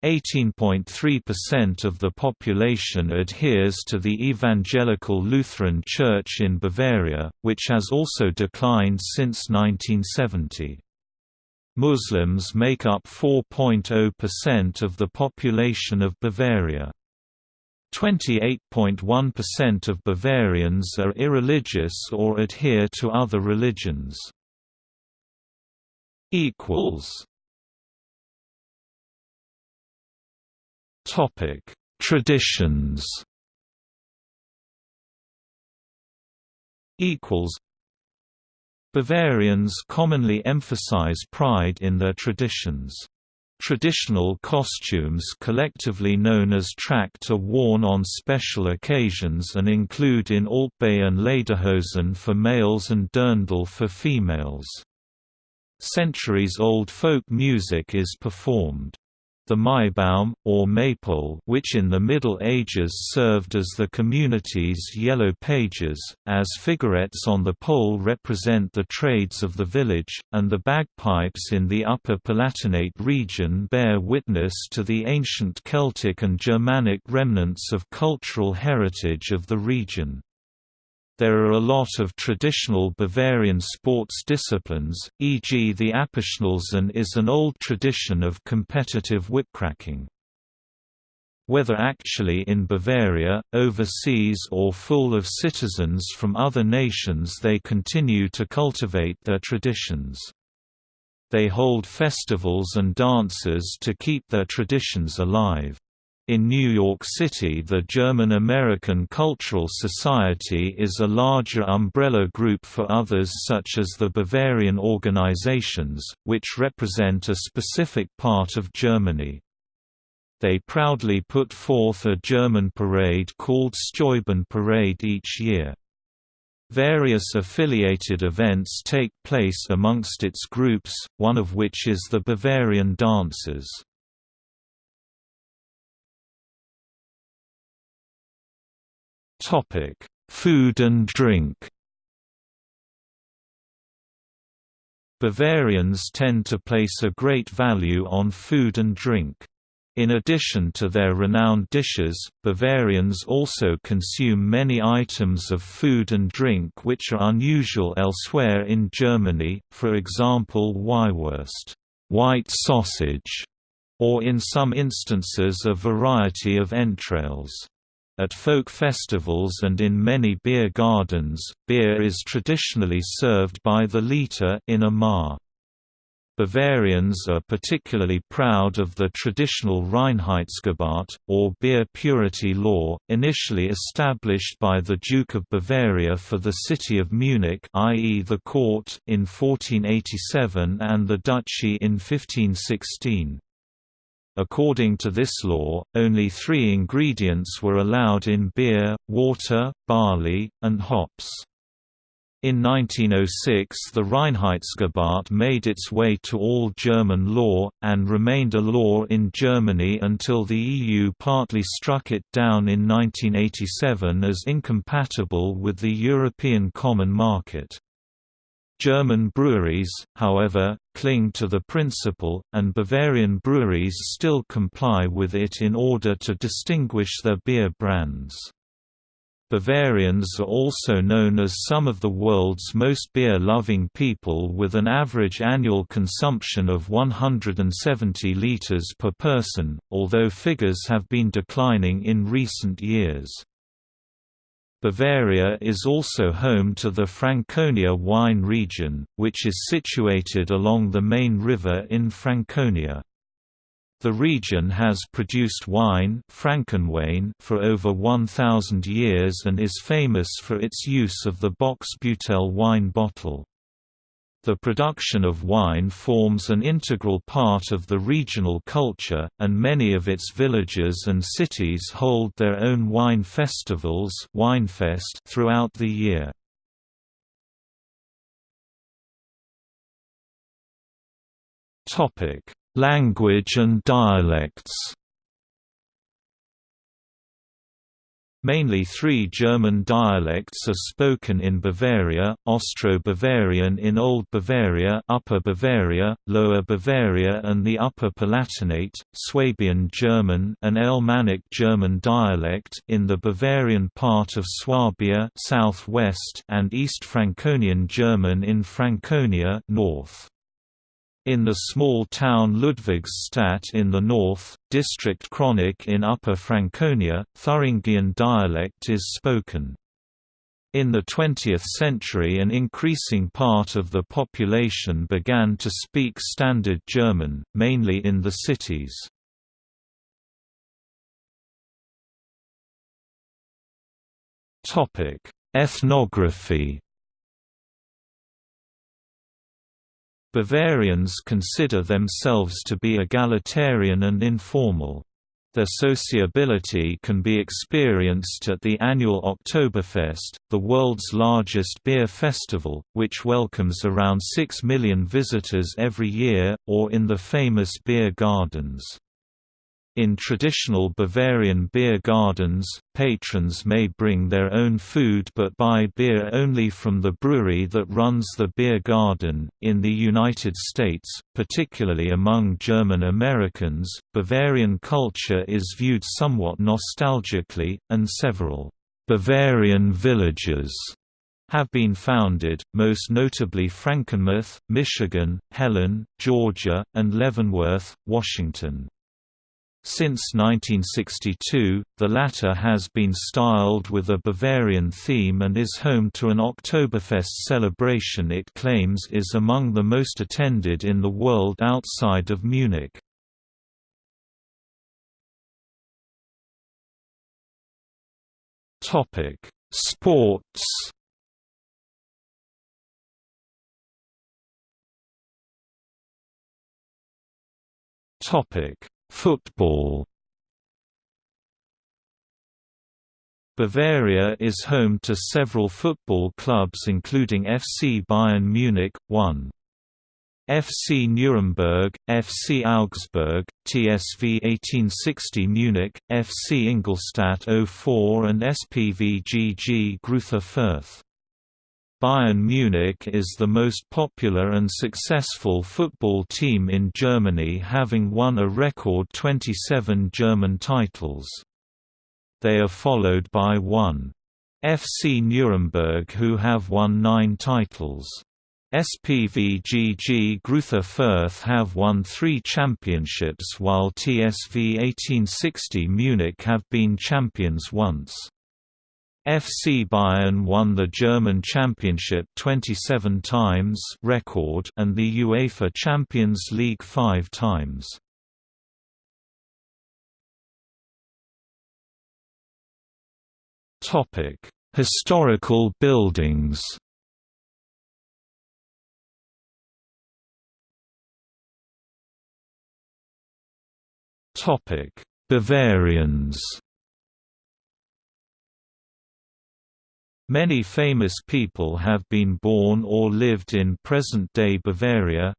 18.3% of the population adheres to the Evangelical Lutheran Church in Bavaria, which has also declined since 1970. Muslims make up 4.0% of the population of Bavaria. 28.1% of Bavarians are irreligious or adhere to other religions. equals Topic: Traditions. Equals. Bavarians commonly emphasize pride in their traditions. Traditional costumes collectively known as Tracht are worn on special occasions and include in Altbayern Lederhosen for males and Dirndl for females. Centuries-old folk music is performed. The Maibaum, or maypole which in the Middle Ages served as the community's yellow pages, as figurettes on the pole represent the trades of the village, and the bagpipes in the Upper Palatinate region bear witness to the ancient Celtic and Germanic remnants of cultural heritage of the region. There are a lot of traditional Bavarian sports disciplines, e.g. the Aperschnalzen is an old tradition of competitive whipcracking. Whether actually in Bavaria, overseas or full of citizens from other nations they continue to cultivate their traditions. They hold festivals and dances to keep their traditions alive. In New York City the German-American Cultural Society is a larger umbrella group for others such as the Bavarian organizations, which represent a specific part of Germany. They proudly put forth a German parade called Steuben Parade each year. Various affiliated events take place amongst its groups, one of which is the Bavarian Dances. Topic: Food and drink. Bavarians tend to place a great value on food and drink. In addition to their renowned dishes, Bavarians also consume many items of food and drink which are unusual elsewhere in Germany, for example Weißwurst white sausage", or in some instances a variety of entrails. At folk festivals and in many beer gardens, beer is traditionally served by the liter in a mahr. Bavarians are particularly proud of the traditional Reinheitsgebot, or beer purity law, initially established by the Duke of Bavaria for the city of Munich i.e. the court in 1487 and the duchy in 1516. According to this law, only three ingredients were allowed in beer, water, barley, and hops. In 1906 the Reinheitsgebot made its way to all German law, and remained a law in Germany until the EU partly struck it down in 1987 as incompatible with the European Common Market. German breweries, however, cling to the principle, and Bavarian breweries still comply with it in order to distinguish their beer brands. Bavarians are also known as some of the world's most beer-loving people with an average annual consumption of 170 litres per person, although figures have been declining in recent years. Bavaria is also home to the Franconia wine region, which is situated along the main river in Franconia. The region has produced wine Frankenwein for over 1,000 years and is famous for its use of the Bocksbeutel wine bottle. The production of wine forms an integral part of the regional culture, and many of its villages and cities hold their own wine festivals Weinfest throughout the year. Language and dialects Mainly three German dialects are spoken in Bavaria, Austro-Bavarian in Old Bavaria Upper Bavaria, Lower Bavaria and the Upper Palatinate, Swabian German an Alemannic German dialect in the Bavarian part of Swabia southwest and East Franconian German in Franconia north. In the small town Ludwigsstadt in the north, district Kronach in Upper Franconia, Thuringian dialect is spoken. In the 20th century an increasing part of the population began to speak Standard German, mainly in the cities. Ethnography Bavarians consider themselves to be egalitarian and informal. Their sociability can be experienced at the annual Oktoberfest, the world's largest beer festival, which welcomes around 6 million visitors every year, or in the famous beer gardens. In traditional Bavarian beer gardens, patrons may bring their own food but buy beer only from the brewery that runs the beer garden. In the United States, particularly among German Americans, Bavarian culture is viewed somewhat nostalgically, and several Bavarian villages have been founded, most notably Frankenmuth, Michigan, Helen, Georgia, and Leavenworth, Washington. Since 1962, the latter has been styled with a Bavarian theme and is home to an Oktoberfest celebration it claims is among the most attended in the world outside of Munich. Sports Topic Football Bavaria is home to several football clubs including FC Bayern Munich, 1. FC Nuremberg, FC Augsburg, TSV 1860 Munich, FC Ingolstadt 04 and SPVGG Greuther Fürth. Bayern Munich is the most popular and successful football team in Germany having won a record 27 German titles. They are followed by 1. FC Nuremberg who have won nine titles. SPVGG Greuther Fürth have won three championships while TSV 1860 Munich have been champions once. FC Bayern won the German Championship 27 times record and the UEFA Champions League 5 times. Topic: Historical buildings. Topic: Bavarians. Many famous people have been born or lived in present-day Bavaria.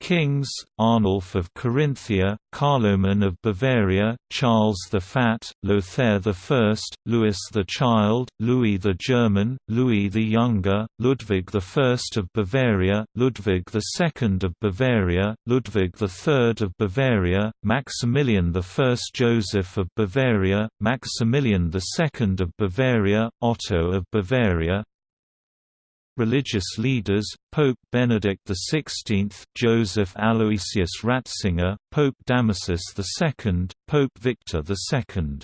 Kings, Arnulf of Carinthia, Carloman of Bavaria, Charles the Fat, Lothair I, Louis the Child, Louis the German, Louis the Younger, Ludwig I of Bavaria, Ludwig II of Bavaria, Ludwig III of Bavaria, Maximilian I Joseph of Bavaria, Maximilian II of Bavaria, Otto of Bavaria, Religious leaders, Pope Benedict XVI, Joseph Aloysius Ratzinger, Pope Damasus II, Pope Victor II.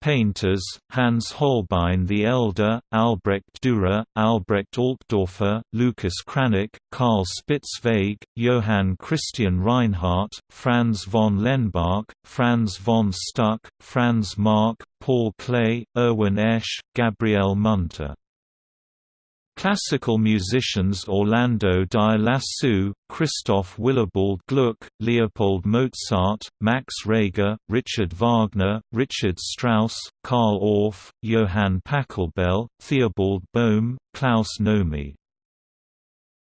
Painters, Hans Holbein the Elder, Albrecht Dürer, Albrecht Altdorfer, Lucas Cranach, Karl Spitzweg, Johann Christian Reinhardt, Franz von Lenbach, Franz von Stuck, Franz Marc, Paul Klee, Erwin Eisch, Gabriel Münter Classical musicians Orlando di Lasso, Christoph Willibald Gluck, Leopold Mozart, Max Reger, Richard Wagner, Richard Strauss, Carl Orff, Johann Pachelbel, Theobald Boehm, Klaus Nomi.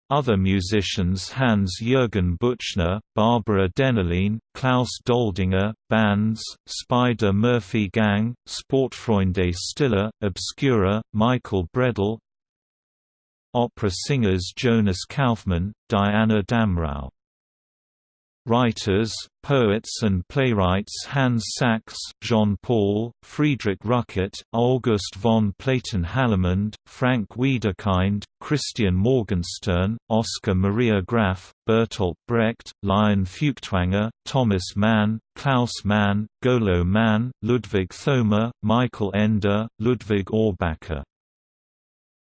Other musicians Hans-Jürgen Buchner, Barbara Dennerlein, Klaus Doldinger, bands, Spider Murphy Gang, Sportfreunde Stiller, Obscura, Michael Bredl, Opera singers Jonas Kaufmann, Diana Damrau. Writers, poets and playwrights Hans Sachs, Jean Paul, Friedrich Rückert, August von Platen-Hallermünde, Frank Wedekind, Christian Morgenstern, Oskar Maria Graf, Bertolt Brecht, Lion Feuchtwanger, Thomas Mann, Klaus Mann, Golo Mann, Ludwig Thoma, Michael Ende, Ludwig Auerbacher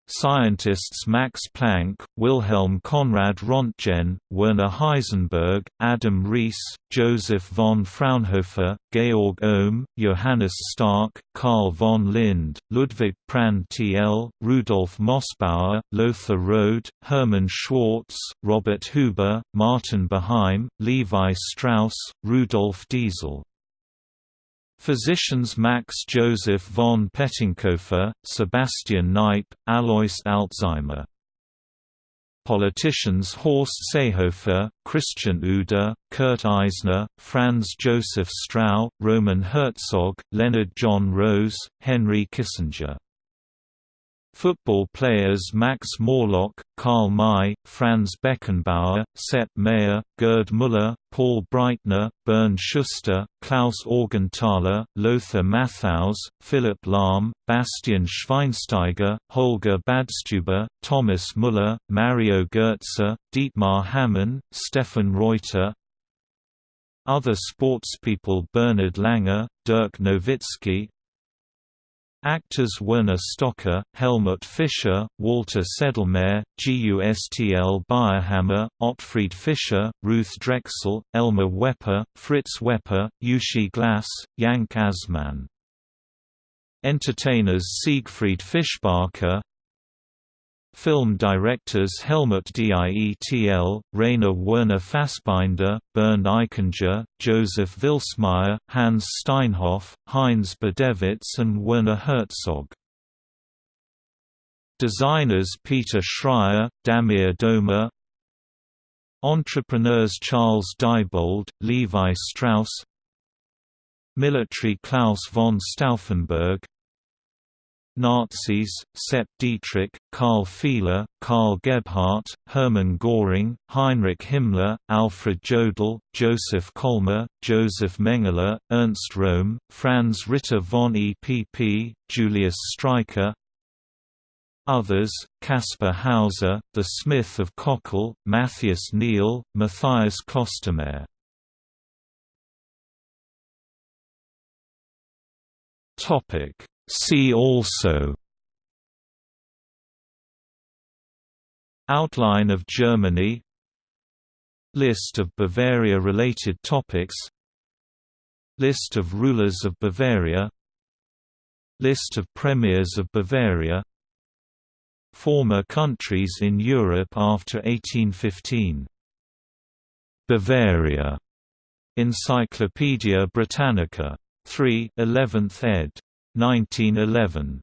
Scientists Max Planck, Wilhelm Conrad Röntgen, Werner Heisenberg, Adam Riess, Joseph von Fraunhofer, Georg Ohm, Johannes Stark, Carl von Linde, Ludwig Prandtl, Rudolf Mössbauer, Lothar Rohde, Hermann Schwarz, Robert Huber, Martin Behaim, Levi Strauss, Rudolf Diesel Physicians Max Joseph von Pettenkofer, Sebastian Kneipp, Alois Alzheimer. Politicians Horst Seehofer, Christian Ude, Kurt Eisner, Franz Joseph Strauss, Roman Herzog, Leonard John Rose, Henry Kissinger Football players Max Morlock, Karl Mai, Franz Beckenbauer, Sepp Maier, Gerd Müller, Paul Breitner, Bernd Schuster, Klaus Augenthaler, Lothar Matthäus, Philipp Lahm, Bastian Schweinsteiger, Holger Badstuber, Thomas Müller, Mario Goetze, Dietmar Hamann, Stefan Reuter, other sportspeople Bernhard Langer, Dirk Nowitzki, Actors Werner Stocker, Helmut Fischer, Walter Sedlmayr, Gustl Bayrhammer, Ottfried Fischer, Ruth Drexel, Elmar Wepper, Fritz Wepper, Uschi Glas, Jank Asman. Entertainers Siegfried Fischbacher, Film directors Helmut Dietl, Rainer Werner Fassbinder, Bernd Eichinger, Joseph Vilsmaier, Hans Steinhoff, Heinz Badewitz and Werner Herzog. Designers Peter Schreyer, Damir Doma Entrepreneurs Charles Diebold, Levi Strauss Military Claus von Stauffenberg Nazis, Sepp Dietrich, Karl Fiehler, Karl Gebhardt, Hermann Göring, Heinrich Himmler, Alfred Jodl, Joseph Kolmer, Joseph Mengele, Ernst Röhm, Franz Ritter von Epp, Julius Streicher. Others, Kaspar Hauser, The Smith of Kochel, Matthias Neil, Matthias Klostermayr Topic See also. Outline of Germany. List of Bavaria-related topics. List of rulers of Bavaria. List of premiers of Bavaria. Former countries in Europe after 1815 Bavaria. Encyclopædia Britannica. 3 11th ed. 1911